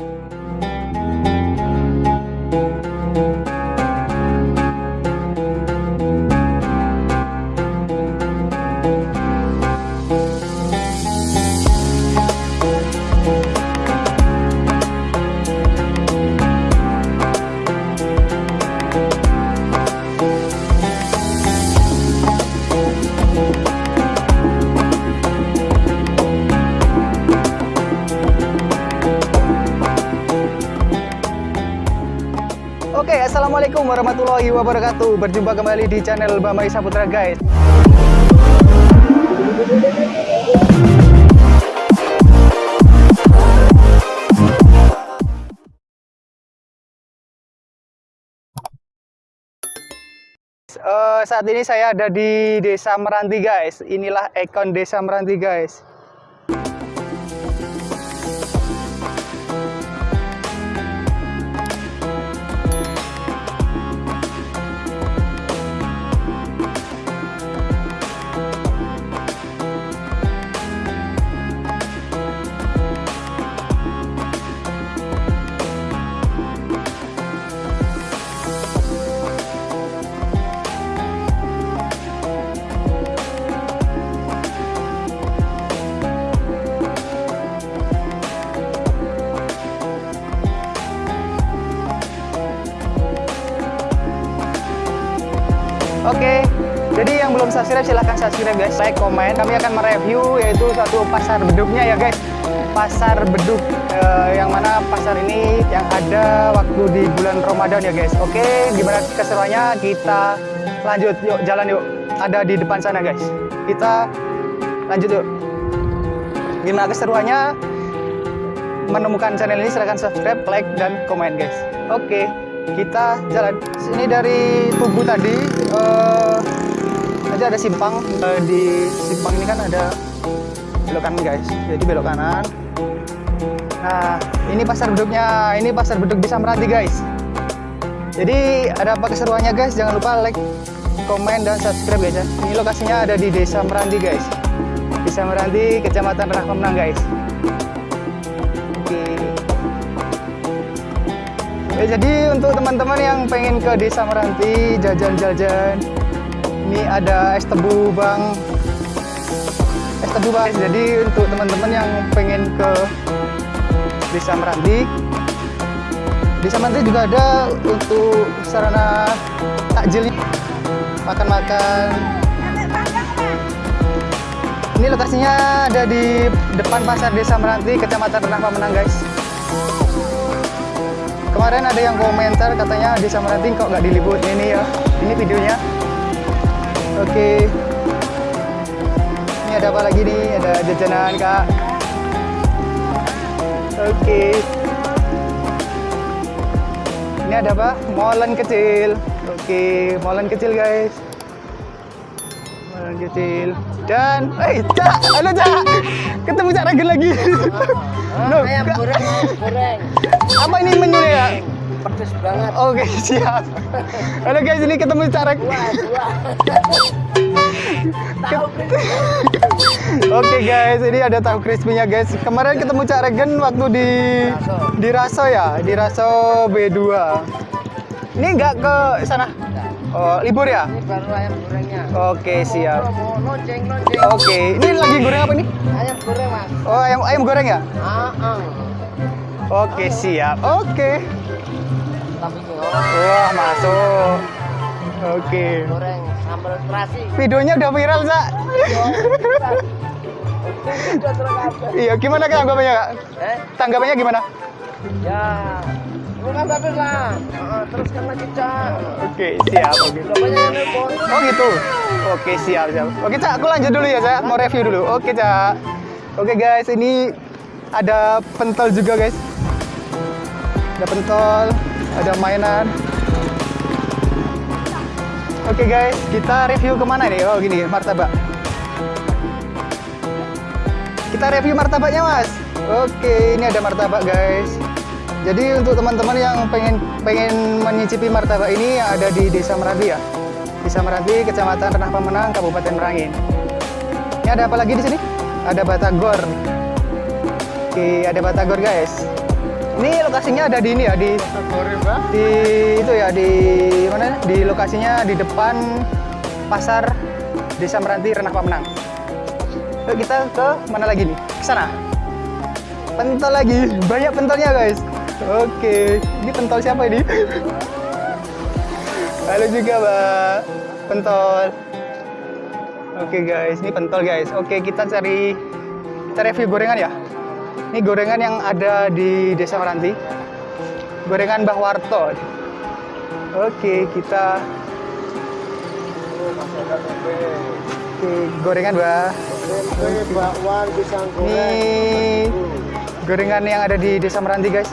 Oke, warahmatullahi wabarakatuh. Berjumpa kembali di channel Bambang Saputra, guys. Eh, saat ini saya ada di Desa Meranti, guys. Inilah ikon Desa Meranti, guys. Oke, jadi yang belum subscribe silahkan subscribe guys, like, komen. Kami akan mereview yaitu satu pasar beduknya ya guys. Pasar beduk eh, yang mana pasar ini yang ada waktu di bulan Ramadan ya guys. Oke, gimana keseruannya? Kita lanjut, yuk jalan yuk. Ada di depan sana guys. Kita lanjut yuk. Gimana keseruannya? Menemukan channel ini silahkan subscribe, like, dan komen guys. Oke kita jalan sini dari tubuh tadi uh, ada simpang uh, di simpang ini kan ada belok kanan guys. Jadi belok kanan. Nah ini pasar beduknya ini pasar beduk di Samrati guys. Jadi ada apa keseruannya guys? Jangan lupa like komen dan subscribe guys ya. Ini lokasinya ada di desa Meranti guys. Desa Meranti kecamatan Rahmenang guys Ya, jadi untuk teman-teman yang pengen ke Desa Meranti jajan-jajan, ini ada es tebu bang, es tebu bang. Jadi untuk teman-teman yang pengen ke Desa Meranti, Desa Meranti juga ada untuk sarana takjil, makan-makan. Ini lokasinya ada di depan pasar Desa Meranti, Kecamatan Renah Pamenang, guys kemarin ada yang komentar katanya di Samaranti kok nggak diliput. Ini ya ini videonya. Oke. Ini ada apa lagi nih? Ada jajanan kak. Oke. Ini ada apa? Molen kecil. Oke molen kecil guys molen kecil dan eh cak halo cak ketemu cak Regen lagi ayam goreng ayam goreng apa ini menunya ya? Pedes banget. Oke, siap. Halo guys, ini ketemu Carek. Oke guys, ini ada tahu crispy-nya guys. Kemarin ketemu Cak Regen waktu di di Raso ya, di Raso B2. Ini enggak ke sana? Oh, libur ya? Ini baru ayam gorengnya. Oke, siap. Lonceng, lonceng. Oke, ini lagi goreng apa nih? Ayam goreng, Mas. Oh, ayam ayam goreng ya? Ah, ah. Oke, siap. Oke. Tapi ini Wah, masuk. Oke. goreng sambal terasi. Videonya udah viral, terkabeh. Iya, gimana tanggapannya, Kak? Eh, Tanggapannya gimana? ya. Lah. Teruskan lagi, Cak. Oke, siap. Oke. Oh gitu. Oke, siap, siap. Oke, Cak, aku lanjut dulu ya, Cak. Mau review dulu. Oke, Cak. Oke, guys, ini ada pentol juga, guys. Ada pentol, ada mainan. Oke, guys, kita review ke mana nih? Oh, gini, martabak. Kita review martabaknya, Mas. Oke, ini ada martabak, guys. Jadi untuk teman-teman yang pengen pengen menyicipi martabak ini yang ada di Desa Meranti ya. Desa Meranti, Kecamatan Renah Pemenang, Kabupaten Merangin. Ini ada apa lagi di sini? Ada batagor. Oke, ada batagor guys. Ini lokasinya ada di ini ya di di itu ya di mana? Di lokasinya di depan pasar Desa Meranti Renah Pamenang. Yuk kita ke mana lagi nih? Ke sana. Pentol lagi, banyak pentolnya guys. Oke, ini pentol siapa ini? Halo juga mbak, pentol. Oke guys, ini pentol guys. Oke kita cari kita review gorengan ya. Ini gorengan yang ada di Desa Meranti. Gorengan Mbah Warto. Oke, kita Oke, gorengan pisang Ini goreng. gorengan yang ada di Desa Meranti guys.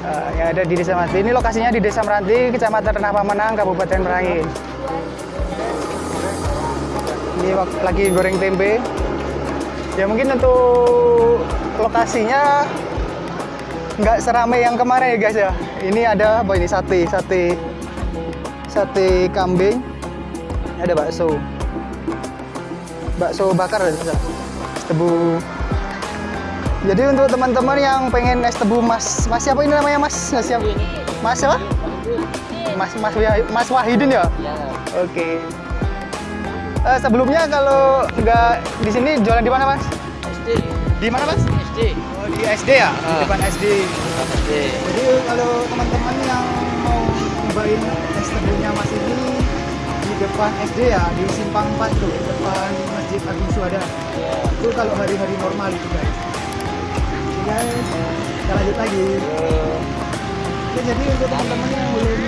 Eh, yang ada di Desa Meranti. Ini lokasinya di Desa Meranti, Kecamatan Renah Pamenang, Kabupaten Merangin. Ini lagi goreng tempe. Ya mungkin untuk lokasinya nggak seramai yang kemarin ya guys ya. Ini ada apa ini sate, sate, sate kambing. Ada bakso, bakso bakar ya, tebu. Jadi untuk teman-teman yang pengen es tebu Mas, Mas siapa ini namanya Mas? Mas siapa? Mas siapa? Mas Mas Mas Wahidin ya? Oke. Eh, sebelumnya kalau nggak di sini jualan di mana Mas? SD. Di mana Mas? SD. Oh, di SD ya? Di Ah. depan SD. SD. Jadi kalau teman-teman yang mau nyobain es tebunya Mas ini di depan SD ya, di Simpang 4 tuh, di depan Masjid Agung Suada. Ya. Itu kalau hari-hari normal itu guys. Guys, kita lanjut lagi. Oke, jadi untuk teman-teman yang belum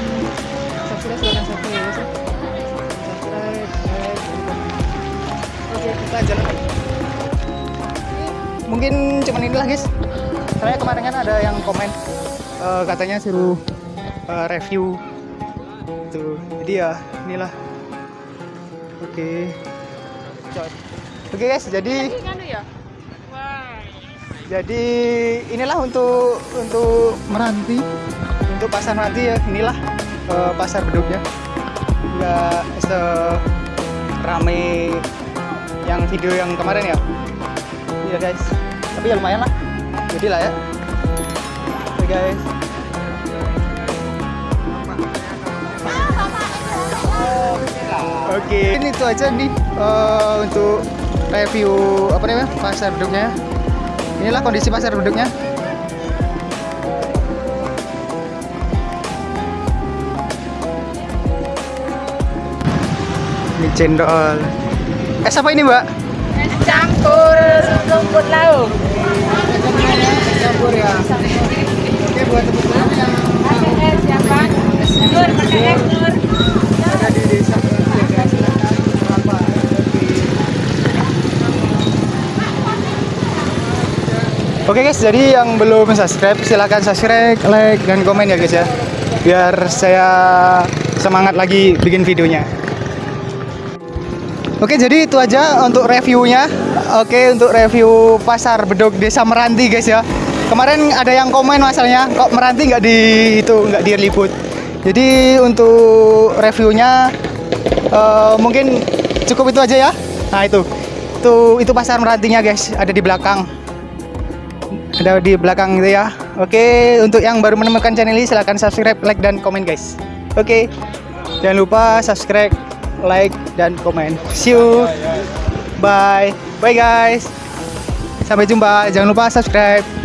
subscribe silahkan subscribe ya. Subscribe, like. Oke, kita jalan lagi. Mungkin cuman inilah guys. Saya kemarin kan ada yang komen eh, katanya suruh eh, review tuh. Jadi ya inilah. Oke. Oke guys, jadi jadi inilah untuk untuk meranti. untuk pasar meranti ya inilah eh, pasar beduknya nggak serame yang video yang kemarin ya? Iya guys. Tapi ya lumayan lah. Jadi lah ya. Oke guys. Oke ini itu aja nih eh, untuk review apa namanya pasar beduknya inilah kondisi pasar beduknya ini cendol es apa ini mbak Es campur rumput laut. campur ya oke buat teman-teman yang Pakai es siapa? Es nur, pakai es nur. ada di desa Oke guys, jadi yang belum subscribe silahkan subscribe, like, dan komen ya guys ya. Biar saya semangat lagi bikin videonya. Oke jadi itu aja untuk reviewnya. Oke untuk review pasar beduk desa Meranti guys ya. Kemarin ada yang komen masalahnya kok Meranti nggak di itu nggak diliput Jadi untuk reviewnya eh, mungkin cukup itu aja ya. Nah itu. Itu itu pasar Merantinya guys ada di belakang ada di belakang itu ya. Oke, untuk yang baru menemukan channel ini silahkan subscribe, like dan komen guys. Oke. Jangan lupa subscribe, like dan komen. See you. Bye. Bye guys. Sampai jumpa. Jangan lupa subscribe.